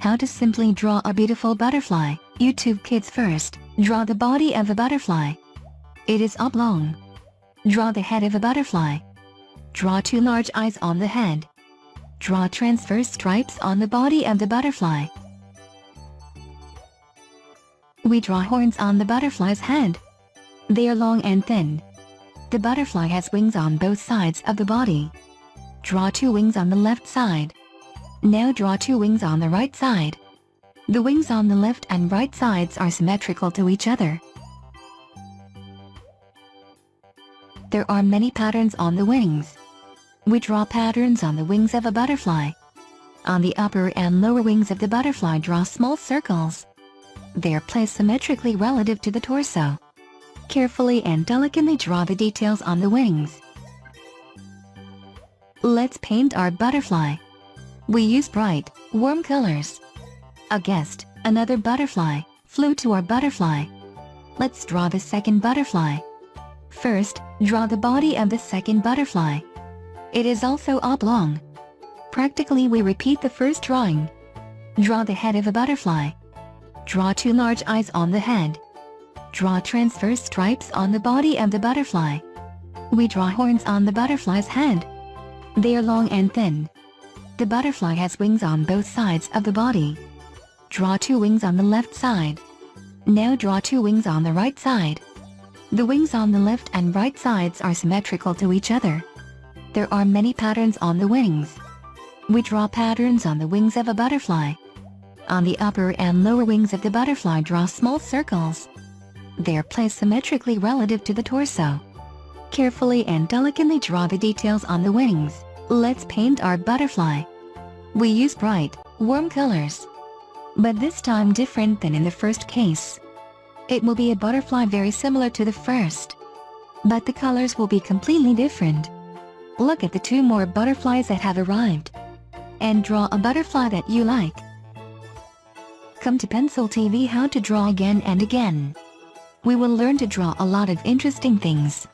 How to simply draw a beautiful butterfly. YouTube Kids first, draw the body of a butterfly. It is oblong. Draw the head of a butterfly. Draw two large eyes on the head. Draw transverse stripes on the body of the butterfly. We draw horns on the butterfly's head. They are long and thin. The butterfly has wings on both sides of the body. Draw two wings on the left side. Now draw two wings on the right side. The wings on the left and right sides are symmetrical to each other. There are many patterns on the wings. We draw patterns on the wings of a butterfly. On the upper and lower wings of the butterfly draw small circles. They are placed symmetrically relative to the torso. Carefully and delicately draw the details on the wings. Let's paint our butterfly. We use bright, warm colors. A guest, another butterfly, flew to our butterfly. Let's draw the second butterfly. First, draw the body of the second butterfly. It is also oblong. Practically we repeat the first drawing. Draw the head of a butterfly. Draw two large eyes on the head. Draw transverse stripes on the body of the butterfly. We draw horns on the butterfly's head. They are long and thin. The butterfly has wings on both sides of the body. Draw two wings on the left side. Now draw two wings on the right side. The wings on the left and right sides are symmetrical to each other. There are many patterns on the wings. We draw patterns on the wings of a butterfly. On the upper and lower wings of the butterfly draw small circles. They are placed symmetrically relative to the torso. Carefully and delicately draw the details on the wings. Let's paint our butterfly. We use bright, warm colors. But this time different than in the first case. It will be a butterfly very similar to the first. But the colors will be completely different. Look at the two more butterflies that have arrived. And draw a butterfly that you like. Come to Pencil TV how to draw again and again. We will learn to draw a lot of interesting things.